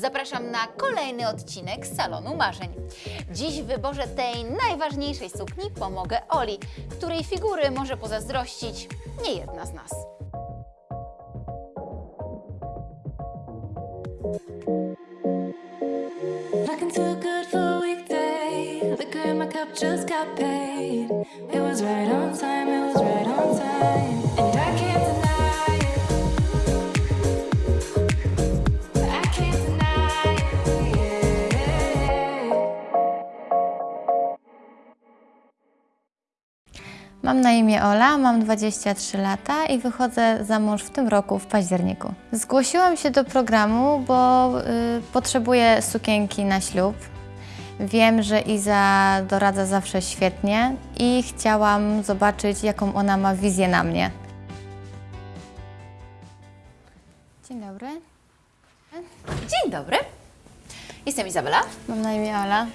Zapraszam na kolejny odcinek Salonu Marzeń. Dziś w wyborze tej najważniejszej sukni pomogę Oli, której figury może pozazdrościć nie jedna z nas. It was right on time, it was right on time. Imię Ola, mam 23 lata i wychodzę za mąż w tym roku, w październiku. Zgłosiłam się do programu, bo y, potrzebuję sukienki na ślub. Wiem, że Iza doradza zawsze świetnie i chciałam zobaczyć, jaką ona ma wizję na mnie. Dzień dobry, Dzień dobry. Jestem Izabela. mam na imię Ola.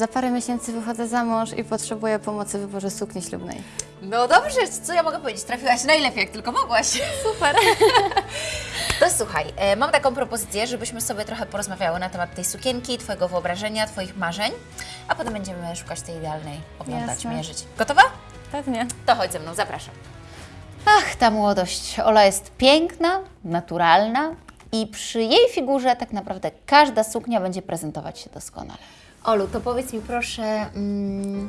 Za parę miesięcy wychodzę za mąż i potrzebuję pomocy w wyborze sukni ślubnej. No dobrze, co ja mogę powiedzieć? Trafiłaś najlepiej, jak tylko mogłaś. Super! To słuchaj, e, mam taką propozycję, żebyśmy sobie trochę porozmawiały na temat tej sukienki, Twojego wyobrażenia, Twoich marzeń, a potem będziemy szukać tej idealnej, oglądać, Jasne. mierzyć. Gotowa? Pewnie. To chodź ze mną, zapraszam. Ach, ta młodość. Ola jest piękna, naturalna i przy jej figurze tak naprawdę każda suknia będzie prezentować się doskonale. Olu, to powiedz mi proszę mm,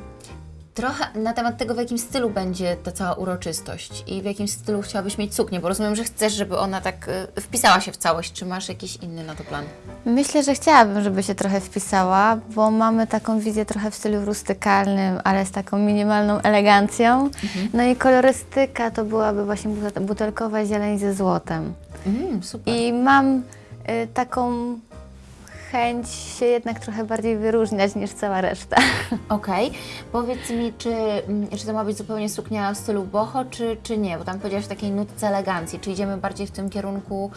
trochę na temat tego, w jakim stylu będzie ta cała uroczystość i w jakim stylu chciałabyś mieć suknię, bo rozumiem, że chcesz, żeby ona tak y, wpisała się w całość. Czy masz jakiś inny na to plan? Myślę, że chciałabym, żeby się trochę wpisała, bo mamy taką wizję trochę w stylu rustykalnym, ale z taką minimalną elegancją. No i kolorystyka to byłaby właśnie butel- butelkowa zieleń ze złotem. Mm, super. I mam y, taką chęć się jednak trochę bardziej wyróżniać niż cała reszta. Okej, powiedz mi, czy, mm, czy to ma być zupełnie suknia w stylu boho, czy, czy nie? Bo tam powiedziałaś takiej nutce elegancji. Czy idziemy bardziej w tym kierunku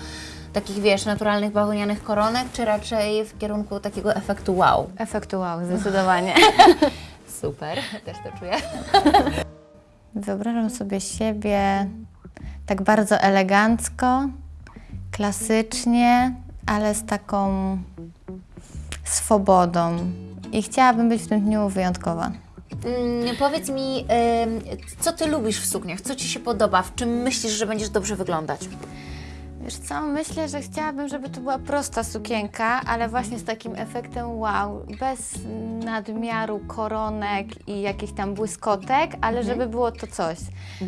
takich, wiesz, naturalnych bawełnianych koronek, czy raczej w kierunku takiego efektu wow? Efektu wow, zdecydowanie. Super, też to czuję. Wyobrażam sobie siebie tak bardzo elegancko, klasycznie, ale z taką swobodą. I chciałabym być w tym dniu wyjątkowa. Mm, powiedz mi, ym, co Ty lubisz w sukniach? Co Ci się podoba? W czym myślisz, że będziesz dobrze wyglądać? Wiesz co, myślę, że chciałabym, żeby to była prosta sukienka, ale właśnie z takim efektem wow, bez nadmiaru koronek i jakichś tam błyskotek, ale żeby było to coś.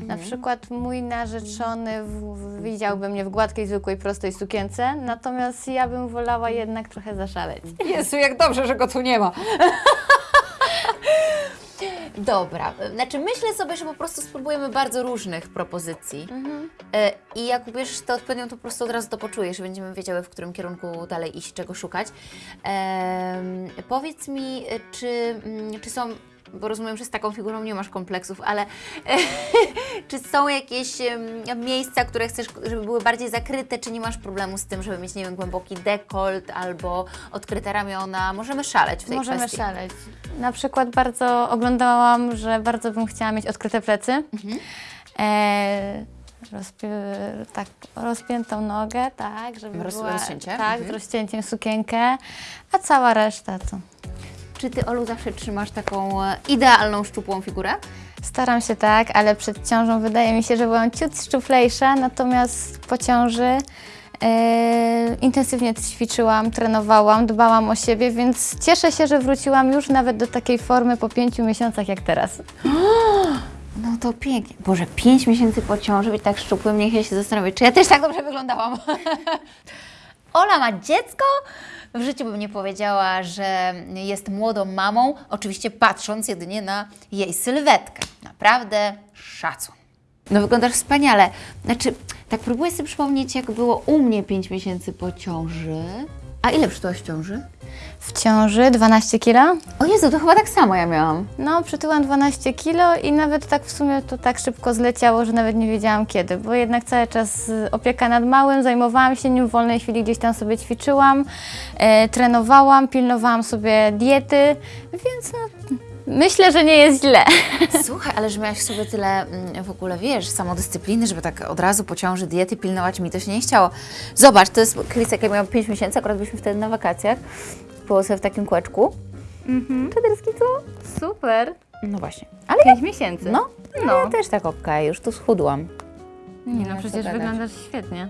Na przykład mój narzeczony w, w, widziałby mnie w gładkiej, zwykłej, prostej sukience, natomiast ja bym wolała jednak trochę zaszaleć. Jezu, jak dobrze, że go tu nie ma. Dobra, znaczy myślę sobie, że po prostu spróbujemy bardzo różnych propozycji. E, I jak ubierzesz tę odpowiednią, to po prostu od razu to poczujesz, będziemy wiedziały, w którym kierunku dalej iść, czego szukać. Em, powiedz mi, e, czy, mm, czy są, bo rozumiem, że z taką figurą nie masz kompleksów, ale czy są jakieś miejsca, które chcesz, żeby były bardziej zakryte, czy nie masz problemu z tym, żeby mieć, nie wiem, głęboki dekolt albo odkryte ramiona? Możemy szaleć w tej Możemy kwestii. szaleć. Na przykład bardzo oglądałam, że bardzo bym chciała mieć odkryte plecy. Mhm. E, rozpi- tak, rozpiętą nogę, tak, żeby Roz- była rozcięcie? tak, Mhm. z rozcięciem sukienkę, a cała reszta to Czy Ty, Olu, zawsze trzymasz taką e, idealną, szczupłą figurę? Staram się tak, ale przed ciążą wydaje mi się, że byłam ciut szczuplejsza, natomiast po ciąży e, intensywnie ćwiczyłam, trenowałam, dbałam o siebie, więc cieszę się, że wróciłam już nawet do takiej formy po pięciu miesiącach jak teraz. No to pięknie. Boże, pięć miesięcy po ciąży być tak szczupłym, niech ja się zastanowię, czy ja też tak dobrze wyglądałam. Ola ma dziecko? W życiu bym nie powiedziała, że jest młodą mamą, oczywiście patrząc jedynie na jej sylwetkę. Naprawdę szacun. No wyglądasz wspaniale. Znaczy, tak próbuję sobie przypomnieć, jak było u mnie 5 miesięcy po ciąży. A ile przytyłaś w ciąży? W ciąży 12 kilo. O Jezu, to chyba tak samo ja miałam. No, przytyłam 12 kilo i nawet tak w sumie to tak szybko zleciało, że nawet nie wiedziałam kiedy, bo jednak cały czas y, opieka nad małym, zajmowałam się nim, w wolnej chwili gdzieś tam sobie ćwiczyłam, e, trenowałam, pilnowałam sobie diety, więc no, Myślę, że nie jest źle. Słuchaj, ale że miałaś w sobie tyle mm, w ogóle, wiesz, samodyscypliny, żeby tak od razu po ciąży diety pilnować, mi to się nie chciało. Zobacz, to jest Chris, jak ja miałam 5 miesięcy, akurat byliśmy wtedy na wakacjach, było sobie w takim kółeczku. Mhm. Czaderski co? Super. No właśnie. Ale Pięć miesięcy. no, no. No. ja też tak okej, już tu schudłam. Nie no, ma co przecież wyglądasz świetnie.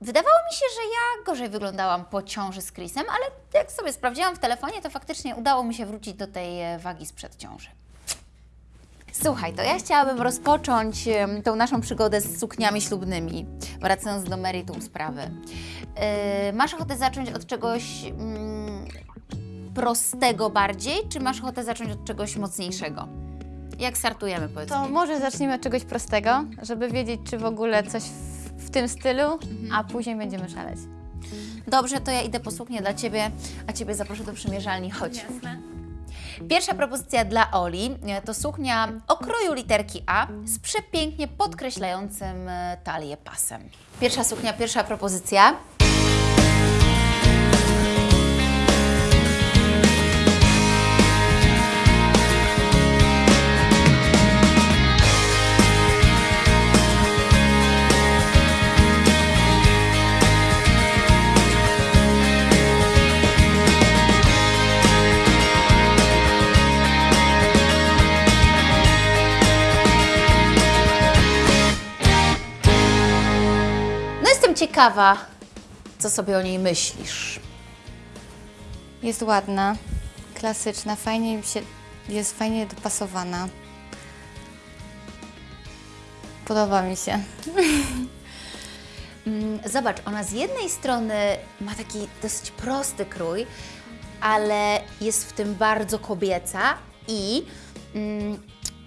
Wydawało mi się, że ja gorzej wyglądałam po ciąży z Chrisem, ale jak sobie sprawdziłam w telefonie, to faktycznie udało mi się wrócić do tej e, wagi sprzed ciąży. Słuchaj, to ja chciałabym rozpocząć tą naszą przygodę z sukniami ślubnymi, wracając do meritum sprawy. Yy, masz ochotę zacząć od czegoś mm, prostego bardziej, czy masz ochotę zacząć od czegoś mocniejszego? Jak startujemy, powiedz To mi? może zacznijmy od czegoś prostego, żeby wiedzieć, czy w ogóle coś w, w tym stylu, a później będziemy szaleć. Dobrze, to ja idę po suknię dla Ciebie, a Ciebie zaproszę do przymierzalni. Chodź. Pierwsza propozycja dla Oli e, to suknia o kroju literki A z przepięknie podkreślającym e, talię pasem. Pierwsza suknia, pierwsza propozycja. Ciekawa, co sobie o niej myślisz. Jest ładna, klasyczna, fajnie mi się, jest fajnie dopasowana. Podoba mi się. Mm, Zobacz, ona z jednej strony ma taki dosyć prosty krój, ale jest w tym bardzo kobieca i mm,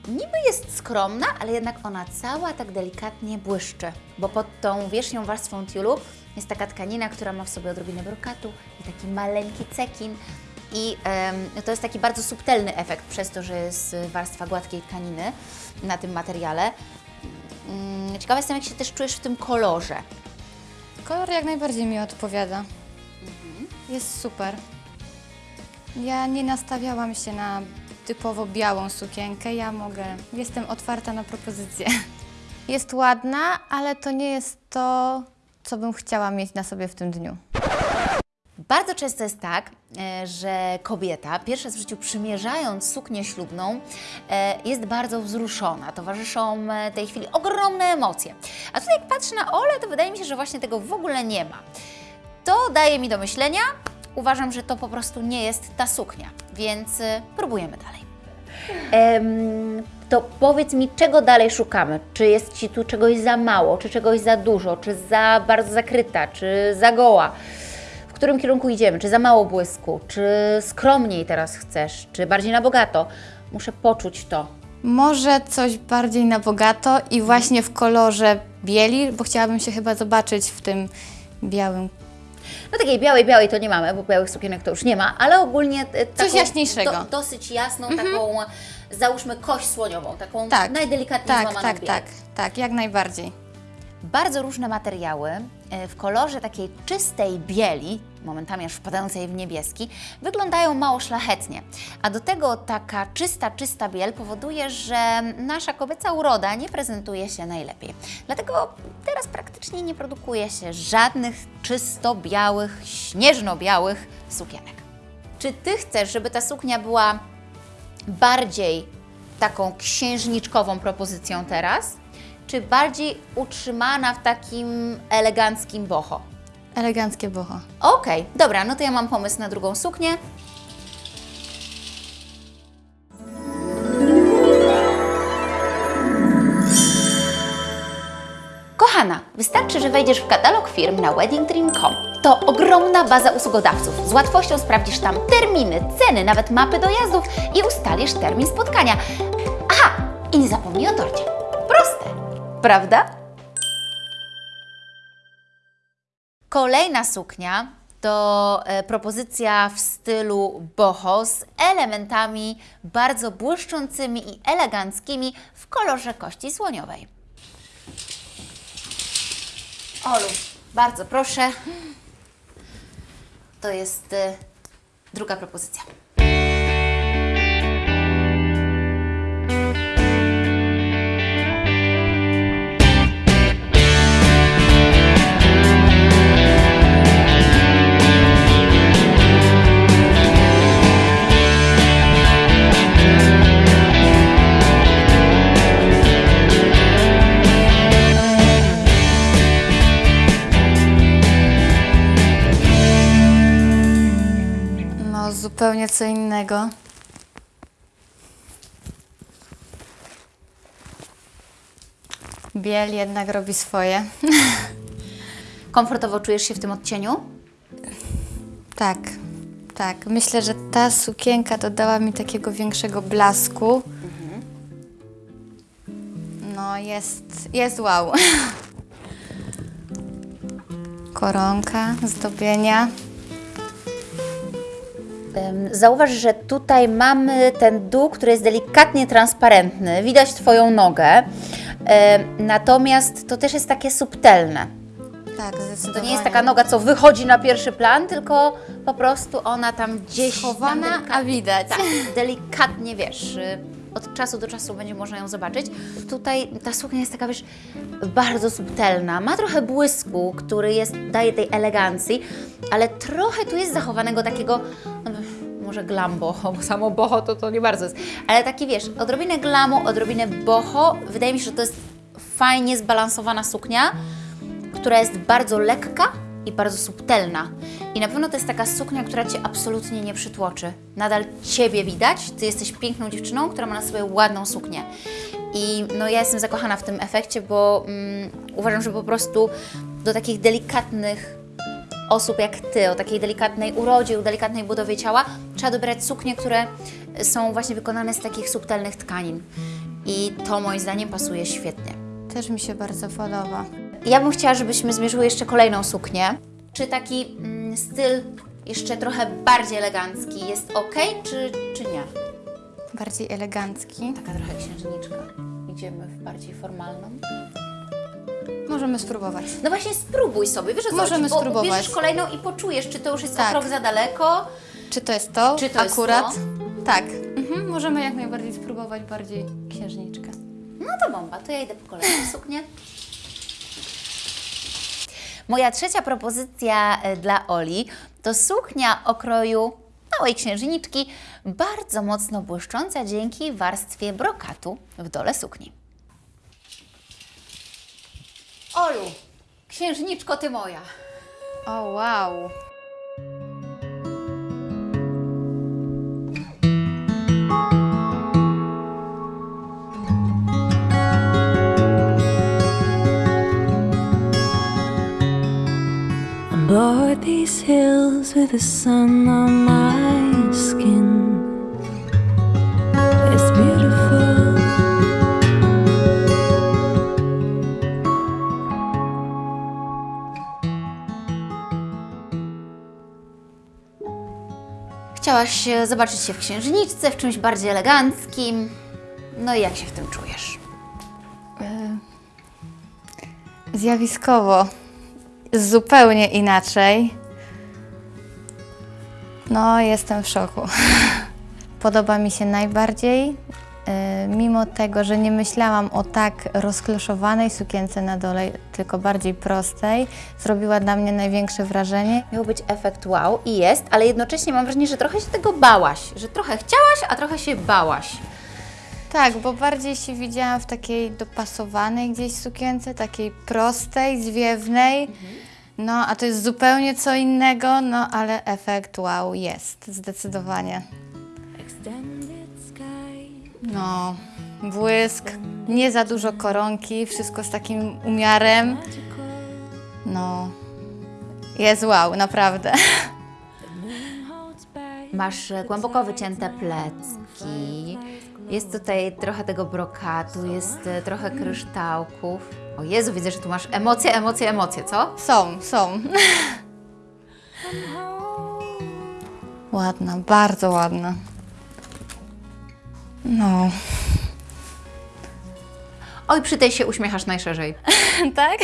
niby jest skromna, ale jednak ona cała tak delikatnie błyszczy, bo pod tą wierzchnią warstwą tiulu jest taka tkanina, która ma w sobie odrobinę brokatu i taki maleńki cekin. I em, to jest taki bardzo subtelny efekt przez to, że jest warstwa gładkiej tkaniny na tym materiale. Mm, Ciekawa jestem, jak się też czujesz w tym kolorze. Kolor jak najbardziej mi odpowiada. Jest super. Ja nie nastawiałam się na typowo białą sukienkę. Ja mogę, jestem otwarta na propozycje. Jest ładna, ale to nie jest to, co bym chciała mieć na sobie w tym dniu. Bardzo często jest tak, e, że kobieta, pierwszy raz w życiu przymierzając suknię ślubną, e, jest bardzo wzruszona. Towarzyszą e, tej chwili ogromne emocje. A tutaj jak patrzę na Olę, to wydaje mi się, że właśnie tego w ogóle nie ma. To daje mi do myślenia. Uważam, że to po prostu nie jest ta suknia, więc e, próbujemy dalej. to powiedz mi, czego dalej szukamy? Czy jest Ci tu czegoś za mało, czy czegoś za dużo, czy za bardzo zakryta, czy za goła? W którym kierunku idziemy? Czy za mało błysku? Czy skromniej teraz chcesz? Czy bardziej na bogato? Muszę poczuć to. Może coś bardziej na bogato i właśnie w kolorze bieli, bo chciałabym się chyba zobaczyć w tym białym. No takiej białej, białej to nie mamy, bo białych sukienek to już nie ma, ale ogólnie e, taką jaśniejszego. Do, dosyć jasną, taką załóżmy kość słoniową, taką Tak, najdelikatniej tak, złamaną tak, biel. tak, tak, jak najbardziej. Bardzo różne materiały e, w kolorze takiej czystej bieli, momentami aż wpadającej w niebieski, wyglądają mało szlachetnie. A do tego taka czysta, czysta biel powoduje, że nasza kobieca uroda nie prezentuje się najlepiej. Dlatego teraz praktycznie nie produkuje się żadnych czysto białych, śnieżno-białych sukienek. Czy Ty chcesz, żeby ta suknia była bardziej taką księżniczkową propozycją teraz, czy bardziej utrzymana w takim eleganckim boho? Eleganckie boho. Okej, dobra, no to ja mam pomysł na drugą suknię. Kochana, wystarczy, że wejdziesz w katalog firm na weddingdream.com. To ogromna baza usługodawców. Z łatwością sprawdzisz tam terminy, ceny, nawet mapy dojazdów i ustalisz termin spotkania. Aha, i nie zapomnij o torcie. Proste, prawda? Kolejna suknia to e, propozycja w stylu boho z elementami bardzo błyszczącymi i eleganckimi w kolorze kości słoniowej. Olu, bardzo proszę. To jest e, druga propozycja. Zupełnie co innego. Biel jednak robi swoje. Komfortowo czujesz się w tym odcieniu? Tak, tak. Myślę, że ta sukienka dodała mi takiego większego blasku. No, jest, jest wow. Koronka, zdobienia. Zauważ, że tutaj mamy ten dół, który jest delikatnie transparentny. Widać Twoją nogę. Natomiast to też jest takie subtelne. Tak, zdecydowanie. To nie jest taka noga, co wychodzi na pierwszy plan, tylko po prostu ona tam gdzieś Schowana, tam a widać. Tak, delikatnie, wiesz, y, od czasu do czasu będzie można ją zobaczyć. Tutaj ta suknia jest taka, wiesz, bardzo subtelna. Ma trochę błysku, który jest, daje tej elegancji, ale trochę tu jest zachowanego takiego, no, może glam boho, bo samo boho to, to nie bardzo jest, ale taki, wiesz, odrobinę glamu, odrobinę boho. Wydaje mi się, że to jest fajnie zbalansowana suknia, która jest bardzo lekka i bardzo subtelna. I na pewno to jest taka suknia, która Cię absolutnie nie przytłoczy. Nadal Ciebie widać, Ty jesteś piękną dziewczyną, która ma na sobie ładną suknię. I no ja jestem zakochana w tym efekcie, bo mm, uważam, że po prostu do takich delikatnych osób jak Ty, o takiej delikatnej urodzie, o delikatnej budowie ciała, trzeba dobierać suknie, które są właśnie wykonane z takich subtelnych tkanin. I to moim zdaniem pasuje świetnie. Też mi się bardzo podoba. Ja bym chciała, żebyśmy zmierzyły jeszcze kolejną suknię. Czy taki mm, styl jeszcze trochę bardziej elegancki jest ok, czy, czy nie? Bardziej elegancki. Taka trochę księżniczka. Idziemy w bardziej formalną. Możemy spróbować. No właśnie spróbuj sobie, wiesz o co Możemy chodzi? Bo spróbować. bierzesz kolejną i poczujesz, czy to już jest Tak. krok za daleko. Czy to jest to? Czy to jest Akurat? to? Tak. Mhm, możemy jak najbardziej spróbować bardziej księżniczkę. No to bomba, to ja idę po kolejną suknię. Moja trzecia propozycja e, dla Oli to suknia o kroju małej księżniczki, bardzo mocno błyszcząca dzięki warstwie brokatu w dole sukni. Olu, księżniczko ty moja. O, wow. Board these hills with the sun on my Chciałaś e, zobaczyć się w księżniczce, w czymś bardziej eleganckim. No i jak się w tym czujesz? Zjawiskowo. Zupełnie inaczej. No, jestem w szoku. Podoba mi się najbardziej, mimo tego, że nie myślałam o tak rozkloszowanej sukience na dole, tylko bardziej prostej, zrobiła na mnie największe wrażenie. Miał być efekt wow i jest, ale jednocześnie mam wrażenie, że trochę się tego bałaś, że trochę chciałaś, a trochę się bałaś. Tak, bo bardziej się widziałam w takiej dopasowanej gdzieś sukience, takiej prostej, zwiewnej. No, a to jest zupełnie co innego, no ale efekt wow jest, zdecydowanie. Extended sky. No, błysk, nie za dużo koronki, wszystko z takim umiarem. No, jest wow, naprawdę. Masz e, głęboko wycięte plecki, jest tutaj trochę tego brokatu, jest e, trochę kryształków. O Jezu, widzę, że tu masz emocje, emocje, emocje, co? Są, są. Ładna, bardzo ładna. No. Oj, przy tej się uśmiechasz najszerzej. tak?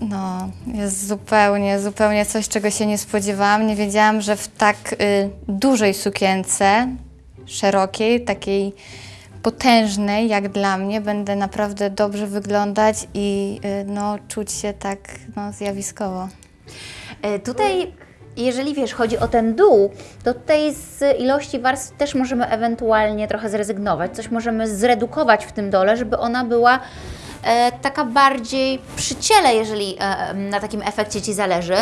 No, jest zupełnie, zupełnie coś, czego się nie spodziewałam. Nie wiedziałam, że w tak y, dużej sukience, szerokiej, takiej potężnej jak dla mnie, będę naprawdę dobrze wyglądać i y, no, czuć się tak no, zjawiskowo. E, Tutaj, jeżeli wiesz, chodzi o ten dół, to tutaj z ilości warstw też możemy ewentualnie trochę zrezygnować. Coś możemy zredukować w tym dole, żeby ona była e, taka bardziej przy ciele, jeżeli e, na takim efekcie Ci zależy.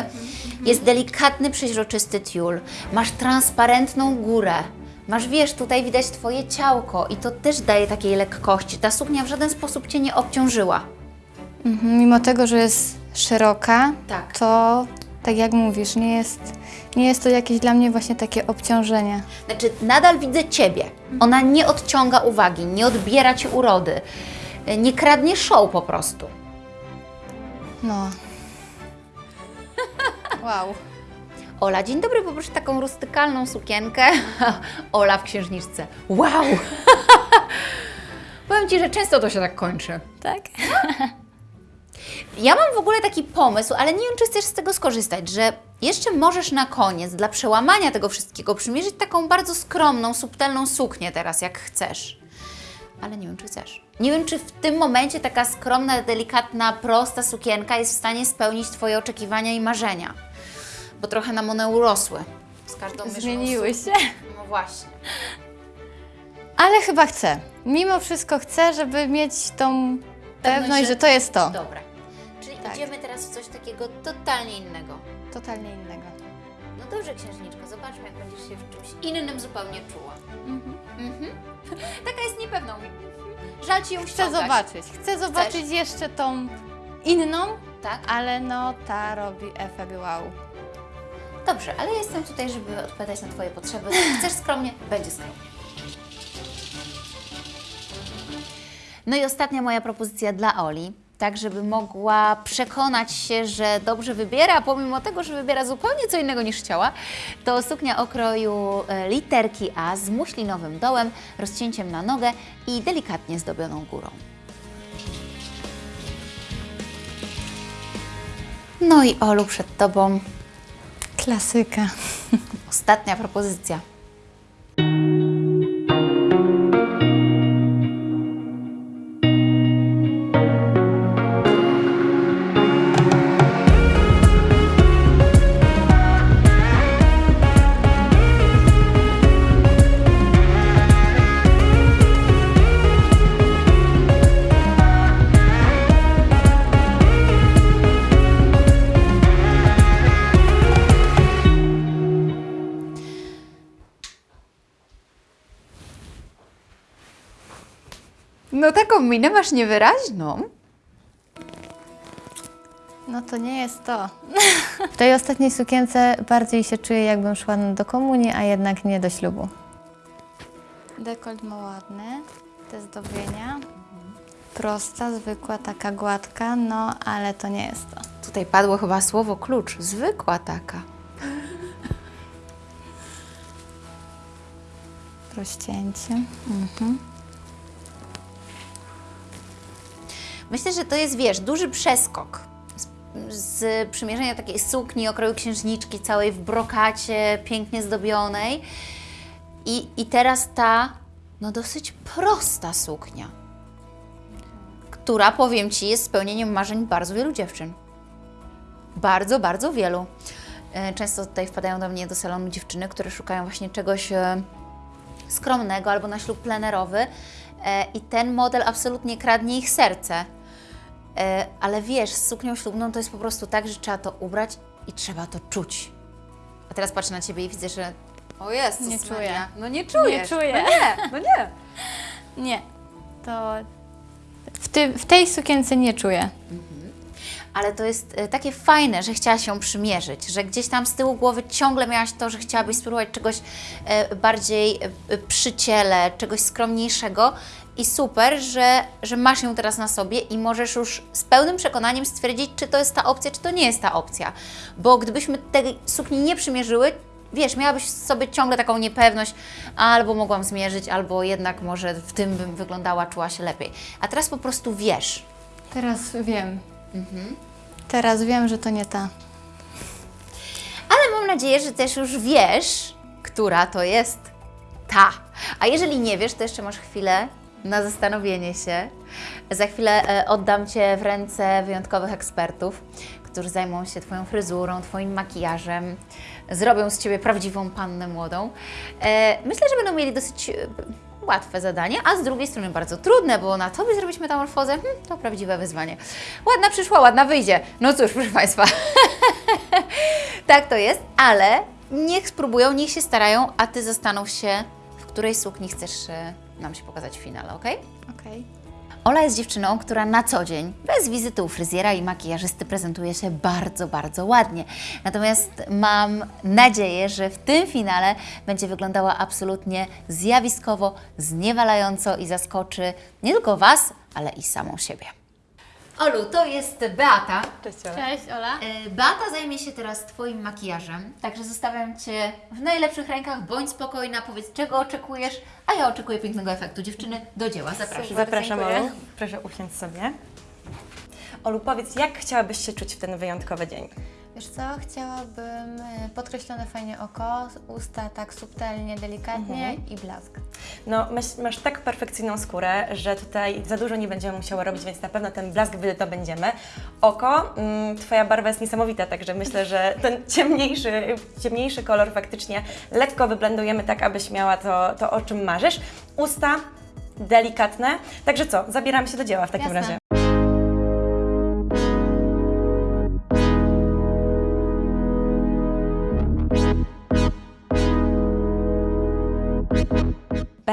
Jest delikatny, przeźroczysty tiul. Masz transparentną górę. Masz, wiesz, tutaj widać Twoje ciałko i to też daje takiej lekkości. Ta suknia w żaden sposób Cię nie obciążyła. Mhm, Mimo tego, że jest szeroka, Tak. to tak jak mówisz, nie jest, nie jest to jakieś dla mnie właśnie takie obciążenie. Znaczy, nadal widzę Ciebie. Ona nie odciąga uwagi, nie odbiera Ci urody, nie kradnie show po prostu. No. Wow. Ola, dzień dobry, poproszę taką rustykalną sukienkę. Ola w księżniczce. Wow! Powiem Ci, że często to się tak kończy. Tak? Ja mam w ogóle taki pomysł, ale nie wiem, czy chcesz z tego skorzystać, że jeszcze możesz na koniec, dla przełamania tego wszystkiego, przymierzyć taką bardzo skromną, subtelną suknię teraz, jak chcesz. Ale nie wiem, czy chcesz. Nie wiem, czy w tym momencie taka skromna, delikatna, prosta sukienka jest w stanie spełnić Twoje oczekiwania i marzenia. Bo trochę nam one urosły. Z każdą Zmieniły się. No właśnie. Ale chyba chcę. Mimo wszystko chcę, żeby mieć tą pewność, że- że to jest to. Dobra. Tak. idziemy teraz w coś takiego totalnie innego. Totalnie innego. No dobrze, księżniczko, zobaczmy, jak będziesz się w czymś innym zupełnie czuła. Mhm. Taka jest niepewną. Żal ci ją Chcę ściągać. zobaczyć. Chcę zobaczyć jeszcze tą inną, Tak? ale no ta robi efekt wow. Dobrze, ale jestem tutaj, żeby odpowiadać na Twoje potrzeby. Chcesz skromnie? Będzie skromnie. No i ostatnia moja propozycja dla Oli, tak żeby mogła przekonać się, że dobrze wybiera, pomimo tego, że wybiera zupełnie co innego niż chciała, to suknia o kroju e, literki A z muślinowym dołem, rozcięciem na nogę i delikatnie zdobioną górą. No i Olu, przed Tobą Klasyka. ostatnia propozycja. No taką minę masz niewyraźną. No to nie jest to. W tej ostatniej sukience bardziej się czuję, jakbym szła do komunii, a jednak nie do ślubu. Dekolt ma ładny, te zdobienia. Prosta, zwykła, taka gładka, no ale to nie jest to. Tutaj padło chyba słowo klucz. Zwykła taka. Rozcięcie. Myślę, że to jest, wiesz, duży przeskok z, przymierzenia takiej sukni o kroju księżniczki, całej w brokacie, pięknie zdobionej. I, I teraz ta, no dosyć prosta suknia, która, powiem Ci, jest spełnieniem marzeń bardzo wielu dziewczyn. Bardzo, bardzo wielu. E, Często tutaj wpadają do mnie do salonu dziewczyny, które szukają właśnie czegoś e, skromnego albo na ślub plenerowy e, i ten model absolutnie kradnie ich serce. E, Ale wiesz, z suknią ślubną to jest po prostu tak, że trzeba to ubrać i trzeba to czuć. A teraz patrzę na Ciebie i widzę, że o jest, Nie czuję. No nie czujesz. Nie czuję. No nie, no nie. Nie. To w, ty, w tej sukience nie czuję. Ale to jest e, takie fajne, że chciałaś ją przymierzyć, że gdzieś tam z tyłu głowy ciągle miałaś to, że chciałabyś spróbować czegoś e, bardziej przy ciele, czegoś skromniejszego i super, że, że masz ją teraz na sobie i możesz już z pełnym przekonaniem stwierdzić, czy to jest ta opcja, czy to nie jest ta opcja. Bo gdybyśmy tej sukni nie przymierzyły, wiesz, miałabyś w sobie ciągle taką niepewność, albo mogłam zmierzyć, albo jednak może w tym bym wyglądała, czuła się lepiej. A teraz po prostu wiesz, Teraz wiem. Teraz wiem, że to nie ta. Ale mam nadzieję, że też już wiesz, która to jest ta. A jeżeli nie wiesz, to jeszcze masz chwilę na zastanowienie się. Za chwilę e, oddam Cię w ręce wyjątkowych ekspertów, którzy zajmą się Twoją fryzurą, Twoim makijażem, zrobią z Ciebie prawdziwą pannę młodą. E, Myślę, że będą mieli dosyć e, łatwe zadanie, a z drugiej strony bardzo trudne, bo na tobie zrobić metamorfozę hmm, to prawdziwe wyzwanie. Ładna przyszła, ładna wyjdzie. No cóż, proszę Państwa, tak to jest, ale niech spróbują, niech się starają, a Ty zastanów się, w której sukni chcesz nam się pokazać w finale, ok? Okej. Ola jest dziewczyną, która na co dzień, bez wizyty u fryzjera i makijażysty, prezentuje się bardzo, bardzo ładnie. Natomiast mam nadzieję, że w tym finale będzie wyglądała absolutnie zjawiskowo, zniewalająco i zaskoczy nie tylko Was, ale i samą siebie. Olu, to jest Beata. Cześć, Ola. Cześć, Ola. E, Beata zajmie się teraz Twoim makijażem, także zostawiam Cię w najlepszych rękach. Bądź spokojna, powiedz czego oczekujesz, a ja oczekuję pięknego efektu. Dziewczyny, do dzieła, zapraszam. Zapraszam. Olu. Proszę usiąść sobie. Olu, powiedz, jak chciałabyś się czuć w ten wyjątkowy dzień? Wiesz co, chciałabym e, podkreślone fajnie oko, usta tak subtelnie, delikatnie i blask. No, masz, masz tak perfekcyjną skórę, że tutaj za dużo nie będziemy musiały robić, więc na pewno ten blask wydobędziemy. Oko, mm, Twoja barwa jest niesamowita, także myślę, że ten ciemniejszy, ciemniejszy kolor faktycznie lekko wyblendujemy tak, abyś miała to, to o czym marzysz. Usta delikatne, także co, zabieramy się do dzieła w takim Jasne. razie.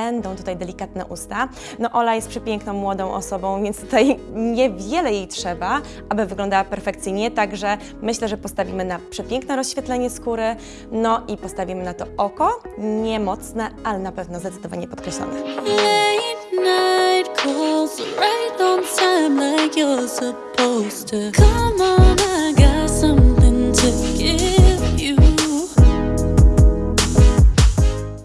Będą tutaj delikatne usta. No Ola jest przepiękną, młodą osobą, więc tutaj niewiele jej trzeba, aby wyglądała perfekcyjnie, także myślę, że postawimy na przepiękne rozświetlenie skóry, no i postawimy na to oko, nie mocne, ale na pewno zdecydowanie podkreślone. Come on, I got something to give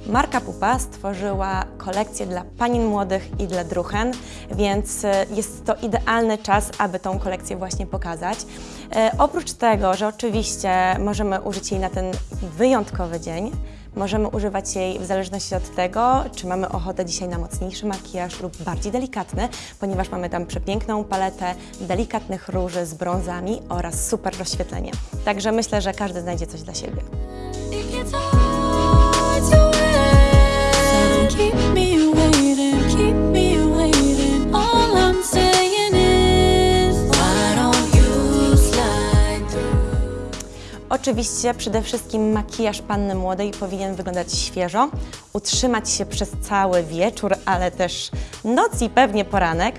Marka Pupa stworzyła kolekcję dla panin młodych i dla druhen, więc e, jest to idealny czas, aby tą kolekcję właśnie pokazać. E, oprócz tego, że oczywiście możemy użyć jej na ten wyjątkowy dzień, możemy używać jej w zależności od tego, czy mamy ochotę dzisiaj na mocniejszy makijaż lub bardziej delikatny, ponieważ mamy tam przepiękną paletę delikatnych róży z brązami oraz super rozświetlenie. Także myślę, że każdy znajdzie coś dla siebie. Oczywiście przede wszystkim makijaż panny młodej powinien wyglądać świeżo, utrzymać się przez cały wieczór, ale też noc i pewnie poranek.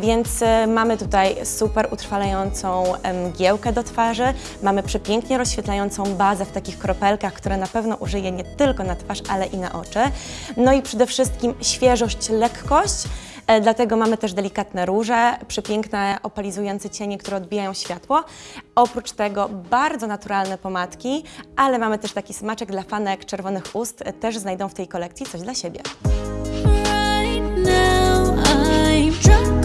Więc e, mamy tutaj super utrwalającą mgiełkę do twarzy, mamy przepięknie rozświetlającą bazę w takich kropelkach, które na pewno użyję nie tylko na twarz, ale i na oczy. No i przede wszystkim świeżość, lekkość. E, Dlatego mamy też delikatne róże, przepiękne opalizujące cienie, które odbijają światło. Oprócz tego bardzo naturalne pomadki, ale mamy też taki smaczek dla fanek czerwonych ust. Też znajdą w tej kolekcji coś dla siebie. Right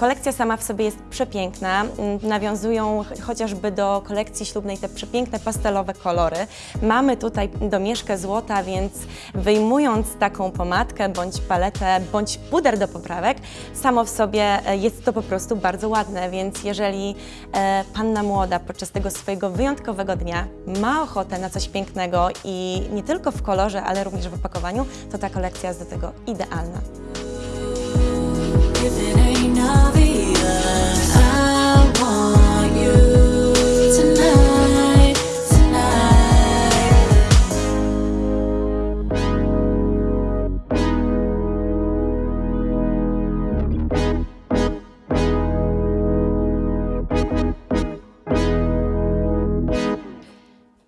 Kolekcja sama w sobie jest przepiękna. Mm, Nawiązują ch- chociażby do kolekcji ślubnej te przepiękne pastelowe kolory. Mamy tutaj domieszkę złota, więc wyjmując taką pomadkę, bądź paletę, bądź puder do poprawek, samo w sobie e, jest to po prostu bardzo ładne, więc jeżeli e, panna młoda podczas tego swojego wyjątkowego dnia ma ochotę na coś pięknego i nie tylko w kolorze, ale również w opakowaniu, to ta kolekcja jest do tego idealna.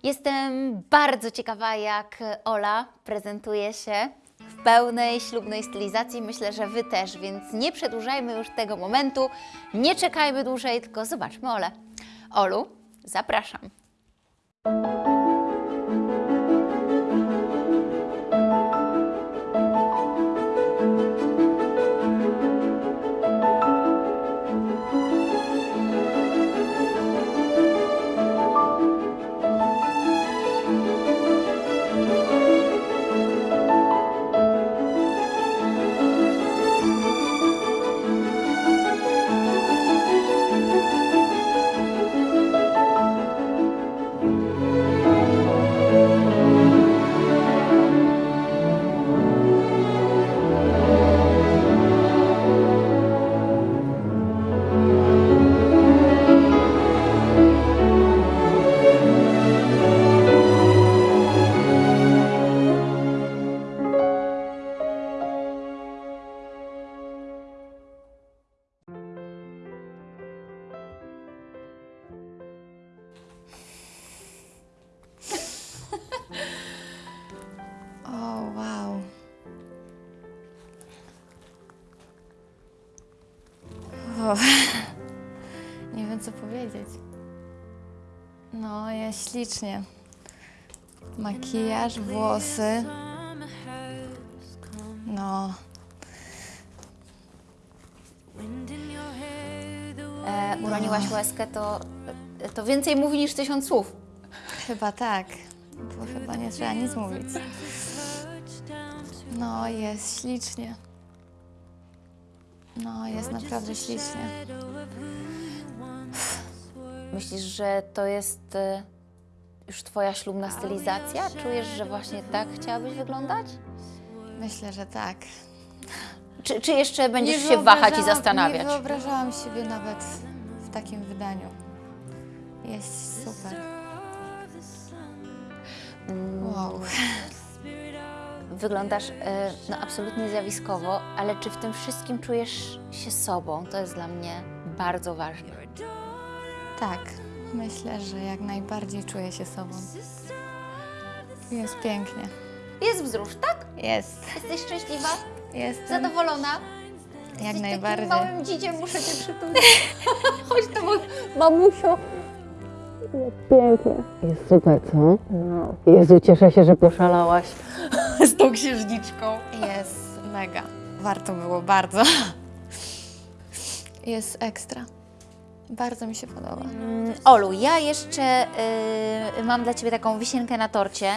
Jestem bardzo ciekawa, jak Ola prezentuje się w pełnej ślubnej stylizacji. Myślę, że Wy też, więc nie przedłużajmy już tego momentu, nie czekajmy dłużej, tylko zobaczmy Olę. Olu, zapraszam. Nie wiem co powiedzieć. No, jest ślicznie. Makijaż, włosy. No, E, uroniłaś łezkę, to, to więcej mówi niż tysiąc słów. chyba tak. Bo chyba nie trzeba nic mówić. No, jest ślicznie. No, jest naprawdę ślicznie. Myślisz, że to jest e, już twoja ślubna stylizacja? Czujesz, że właśnie tak chciałabyś wyglądać? Myślę, że tak. Czy, czy jeszcze będziesz się wahać i wyobrażałam- zastanawiać? Nie wyobrażałam siebie nawet w takim wydaniu. Jest super. Wow. Wyglądasz e, no, absolutnie zjawiskowo, ale czy w tym wszystkim czujesz się sobą? To jest dla mnie bardzo ważne. Tak, myślę, że jak najbardziej czuję się sobą. Jest pięknie. Jest wzrusz, tak? Jest. Jesteś szczęśliwa? Jestem Zadowolona? jak Jesteś najbardziej. takim małym dzidziem, muszę Cię przytulić. Chodź to, mamusio. Jest super, co? No. Jezu, cieszę się, że poszalałaś z tą księżniczką. Jest mega. Warto było bardzo. Jest ekstra. Bardzo mi się podoba. Mm, Olu, ja jeszcze y, mam dla Ciebie taką wisienkę na torcie.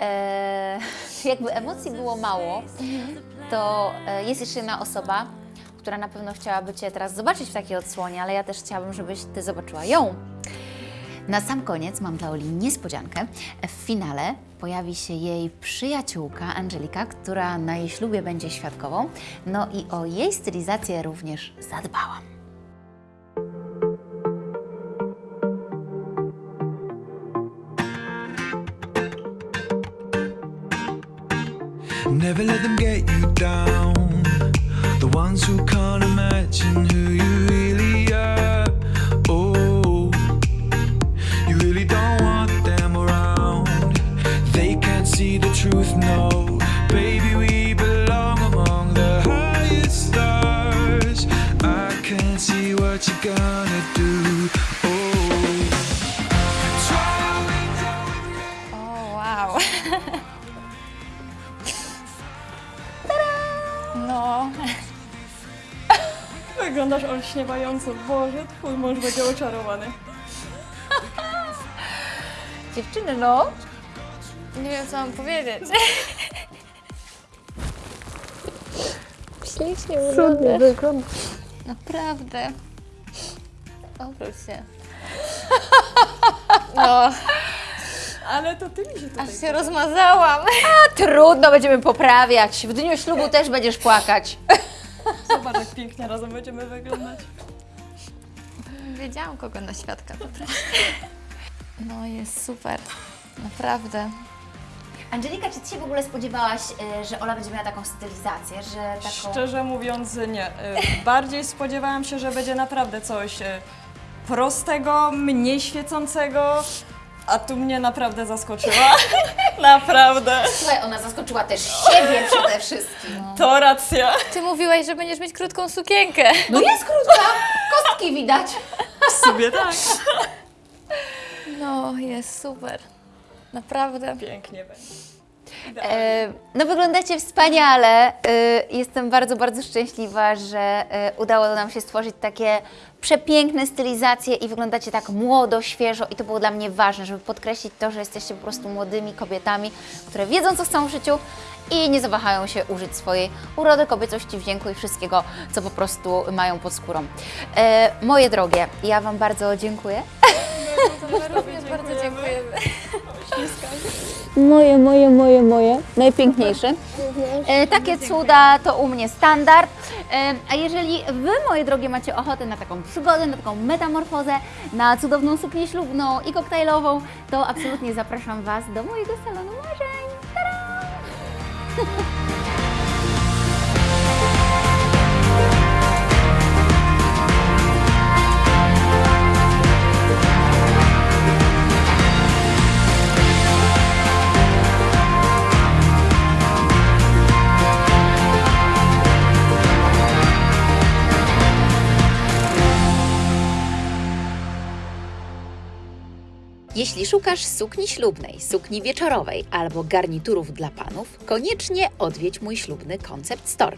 E, jakby emocji było mało, to e, jest jeszcze jedna osoba, która na pewno chciałaby Cię teraz zobaczyć w takiej odsłonie, ale ja też chciałabym, żebyś Ty zobaczyła ją. Na sam koniec mam dla Oli niespodziankę. W finale pojawi się jej przyjaciółka Angelika, która na jej ślubie będzie świadkową. No i o jej stylizację również zadbałam. Never let them get you down. The ones who can't imagine who you Wyglądasz olśniewająco. Boże, twój mąż będzie oczarowany. Dziewczyny, no. nie wiem co mam powiedzieć. Ślicznie wyglądasz. Naprawdę. Obróć się. No, Ale to ty mi się tutaj... aż się rozmazałam. Trudno, będziemy poprawiać. W dniu ślubu też będziesz płakać. Zobacz, jak pięknie razem będziemy wyglądać. Wiedziałam, kogo na świadka wybrać. No, jest super. Naprawdę. Angelika, czy Ty się w ogóle spodziewałaś, y, że Ola będzie miała taką stylizację, że taką... Szczerze mówiąc, nie. Y, Bardziej spodziewałam się, że będzie naprawdę coś y, prostego, mniej świecącego, a tu mnie naprawdę zaskoczyła. naprawdę. Słuchaj, ona zaskoczyła też siebie przede wszystkim. To racja. Ty mówiłaś, że będziesz mieć krótką sukienkę. No jest krótka, kostki widać. W sumie tak. No, jest super. Naprawdę. Pięknie będzie. E, no wyglądacie wspaniale. E, jestem bardzo, bardzo szczęśliwa, że e, udało nam się stworzyć takie przepiękne stylizacje i wyglądacie tak młodo, świeżo i to było dla mnie ważne, żeby podkreślić to, że jesteście po prostu młodymi kobietami, które wiedzą, co chcą w życiu i nie zawahają się użyć swojej urody, kobiecości, wdzięku i wszystkiego, co po prostu mają pod skórą. Moje drogie, ja Wam bardzo dziękuję. Również bardzo dziękujemy. Moje, moje, moje, moje. Najpiękniejsze. E, takie cuda to u mnie standard. E, a jeżeli Wy, moje drogie, macie ochotę na taką przygodę, na taką metamorfozę, na cudowną suknię ślubną i koktajlową, to absolutnie zapraszam Was do mojego salonu marzeń. Tada! Jeśli szukasz sukni ślubnej, sukni wieczorowej albo garniturów dla panów, koniecznie odwiedź mój ślubny Concept Store.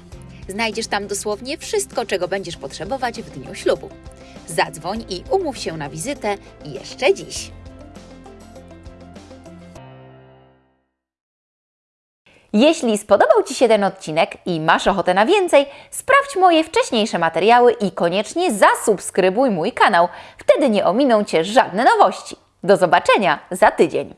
Znajdziesz tam dosłownie wszystko, czego będziesz potrzebować w dniu ślubu. Zadzwoń i umów się na wizytę jeszcze dziś. Jeśli spodobał Ci się ten odcinek i masz ochotę na więcej, sprawdź moje wcześniejsze materiały i koniecznie zasubskrybuj mój kanał. Wtedy nie ominą Cię żadne nowości. Do zobaczenia za tydzień.